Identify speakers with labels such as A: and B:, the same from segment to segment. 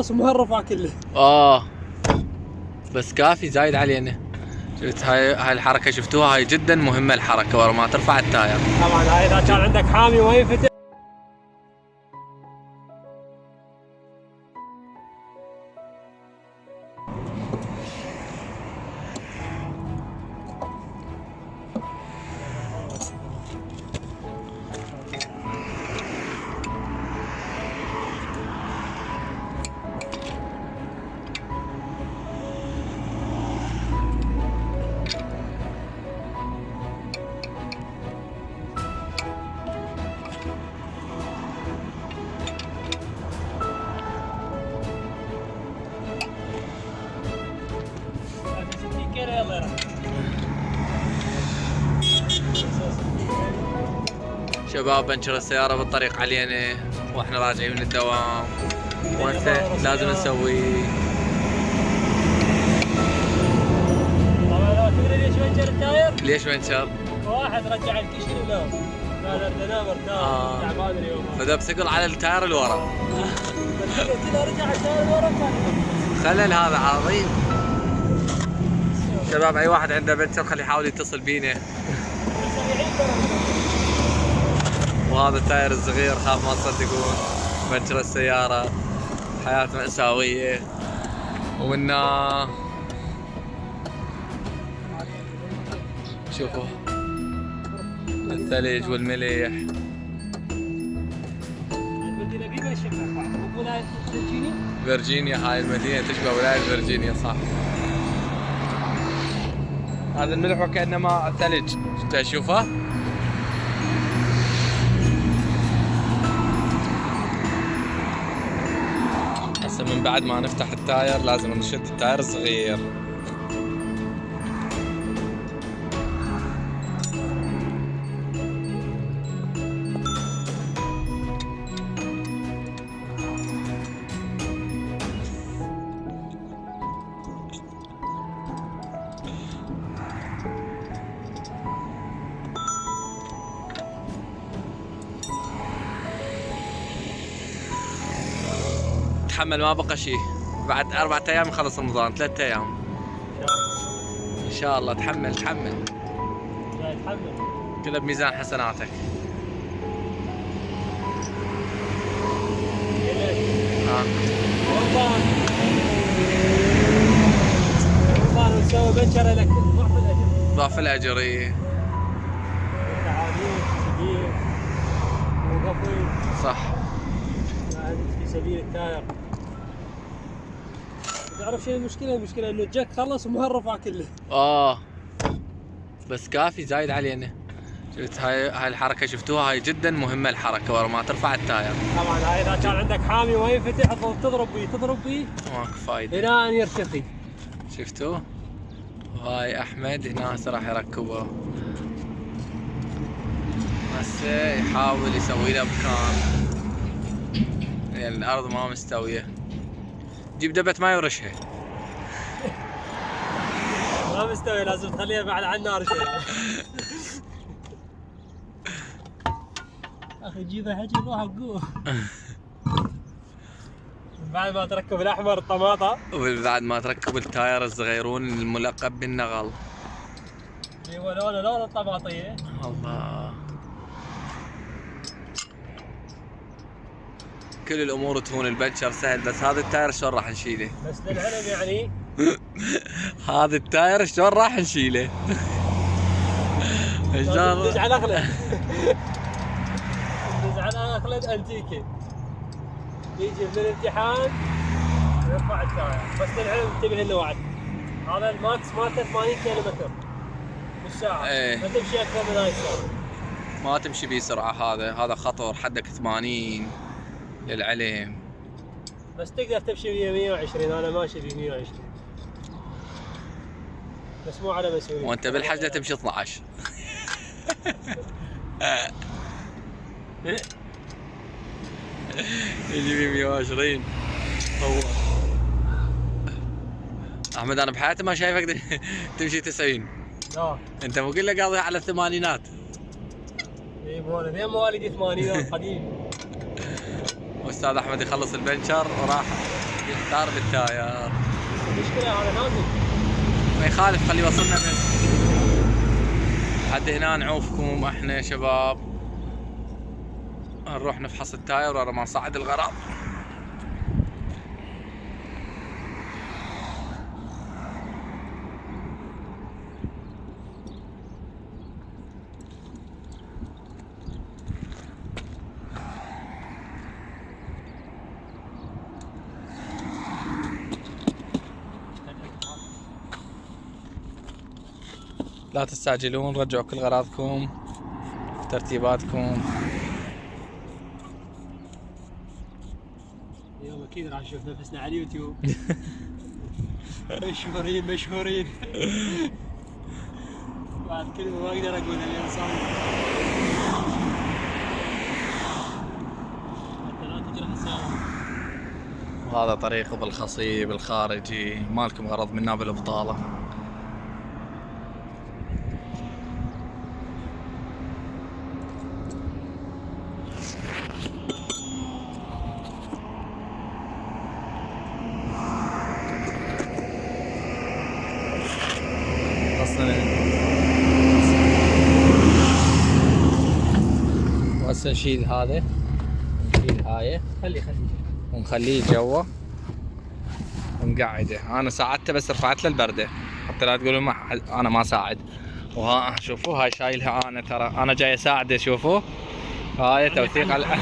A: خالص ومهرفه كله.
B: آه. بس كافي زايد علينا شفت هاي هاي الحركة شفتوها؟ هاي جدا مهمة الحركة ورا ما ترفع ال tire.
A: طبعا هاي إذا كان عندك حامي ما ينفتح
B: شباب بنشر السيارة بالطريق علينا. وإحنا راجعين من الدوام. وهسه لازم نسوي.
A: طبعا لو تدري ليش بنشر ال tire؟
B: ليش بنشر؟
A: واحد رجع الكشن ونام قال مرتاح
B: آه.
A: تعبان اليوم.
B: فدب ثقل على ال tire
A: اللي كذا رجع ال tire
B: خلل هذا عظيم. شباب أي واحد عنده بنشر خليه يحاول يتصل بينا. وهذا ال tire الصغير خاف ما تصدقون بنشر السيارة. حياة مأساوية. ومنا شوفوا الثلج
A: فيرجينيا
B: فيرجينيا هاي المدينة تشبه ولاية فيرجينيا صح. هذا الملح وكأنما ثلج تشوفه هسه من بعد ما نفتح التاير لازم نشد التاير الصغير. تحمل ما بقى شيء بعد أربعة أيام يخلص رمضان ثلاثة أيام. إن شاء الله. تحمل تحمل.
A: لا يتحمل
B: كله بميزان حسناتك.
A: رمضان رمضان لك ضعف الأجر
B: ضعف الأجر
A: وقفل
B: صح.
A: في سبيل ال tire تعرف شنو المشكلة؟ المشكلة إنه الجك خلص ومهرفه كله.
B: آه. بس كافي زايد علينا. شفت؟ هاي هاي الحركة شفتوها؟ هاي جدا مهمة الحركة ورا ما ترفع ال tire.
A: طبعا هاي إذا كان عندك حامي ما ينفتح تظل تضرب بيه تضرب بيه
B: ماكو فايدة.
A: إلى أن يرتخي
B: شفتوا؟ وهاي أحمد هنا هسه راح يركبه. هسه يحاول يسوي له مكان يعني الأرض ما مستوية. جيب دبة ماي ورشها.
A: ما مستوي لازم تخليها بعد على النار شوي. أخي جيبها حكي روح قوه بعد ما تركب الأحمر الطماطه
B: وبعد ما تركب التاير الصغيرون الملقب بالنغل.
A: اللي هو لونه لون الطماطيه
B: الله. كل الأمور تهون البنشر سهل بس هذا التاير شلون راح نشيله؟
A: بس للعلم يعني.
B: هذا التاير شلون راح نشيله؟
A: ندز
B: شلون
A: على أخلد. ندز على أخلد أنتيكي. يجي من الامتحان يرفع التاير. بس للعلم انتبه له وعد هذا الماكس مالته 80 كيلو متر بالساعة.
B: إيه.
A: ما تمشي أكثر من هاي السرعه
B: ما تمشي بسرعة هذا. هذا خطر. حدك 80 للعلم
A: بس تقدر تمشي ب 120 أنا ماشي ب 120 بس مو على مسؤولية.
B: وأنت بالحجة تمشي 12 يجي ب 120 هو أحمد أنا بحياتي ما شايفك تمشي 90
A: لا.
B: أنت مو كله قاضي على الثمانينات.
A: اي مو أنا. مواليد 80 قديم.
B: واستاذ أحمد يخلص البنشر وراح يختار بالتاير.
A: المشكلة هذا. نازل
B: ما يخالف خليه يوصلنا بس لحد هنا نعوفكم إحنا يا شباب. نروح نفحص التاير ورا ما نصعد الغرام لا تستعجلون رجعوا كل غراضكم ترتيباتكم.
A: اليوم أكيد راح نشوف نفسنا على اليوتيوب. مشهورين مشهورين. بعد كلمه ما أقدر اقولها لأن صار حتى لا تجرح
B: وهذا طريق بالخصيب الخارجي. مالكم غرض منا بالبطالة أصلا وهسه نشيل هذا. نشيل هاي.
A: خلي خلي
B: ونخليه جوا. ونقعده. أنا ساعدته بس رفعت له البردة. حتى لا تقولوا ما أنا ما ساعد. وها شوفوا هاي شايلها أنا ترى. أنا جاي أساعده شوفوا. هاي توثيق على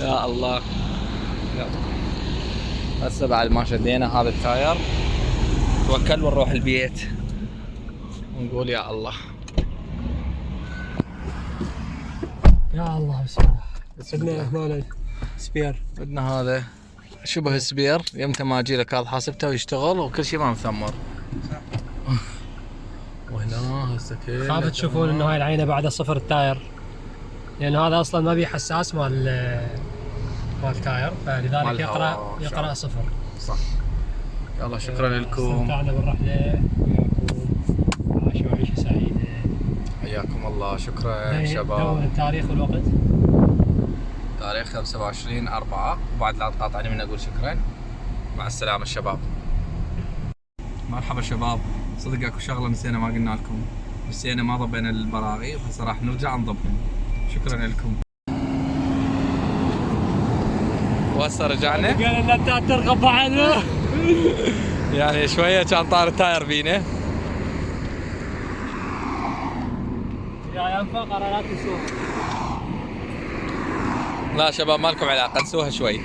B: يا الله. هسه بعد ما شدينا هذا التاير. توكل ونروح البيت. ونقول يا الله.
A: يا الله بسم الله. عندنا هنا سبير.
B: بدنا هذا شبه السبير يمتى ما أجي لك هذا حاسبته ويشتغل وكل شيء ما مثمر وهنا هسه كله
A: خاف تشوفون إنه هاي العينة بعد صفر التاير. لأن هذا أصلا ما بيه حساس مال مال التاير فلذلك يقرا. يقرأ صفر.
B: صح. يلا شكرا لكم.
A: استمتعنا بالرحلة. وياكم عاشوا عيشه سعيده
B: حياكم الله. شكرا
A: دون
B: شباب.
A: التاريخ والوقت
B: تاريخ 25 4 وبعد لا تقاطعني من أقول شكرا. مع السلامة الشباب مرحبا شباب. صدق أكو شغلة نسينا ما قلنا لكم. نسينا ما ضبينا البراغي وهسه راح نرجع نضبهم. شكرا لكم. وهسه رجعنا؟
A: قال اللابتات ترغب بعد
B: يعني شوية كان طار التاير بينا.
A: يا ينفع قرارات السوق
B: لا شباب ما لكم علاقة؟ نسوها شوي.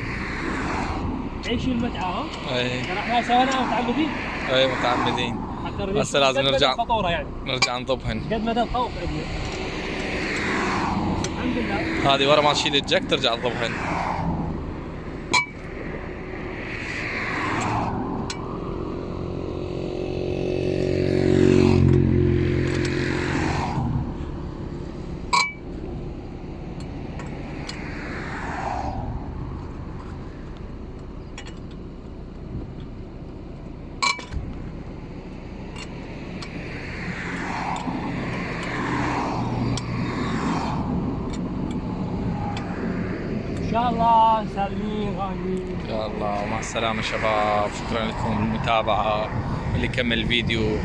A: عيشوا المتعة ها؟
B: اي
A: ترى إحنا سويناها متعمدين.
B: اي متعمدين هسه لازم نرجع.
A: يعني.
B: نرجع نضبهن
A: قد مدى الخوف. عندنا بس الحمد لله.
B: هذه ورا ما تشيل الجك ترجع تضبهن
A: شاء الله سالمين غانمين
B: يا الله. مع السلامة شباب. شكرا لكم المتابعة اللي كمل الفيديو.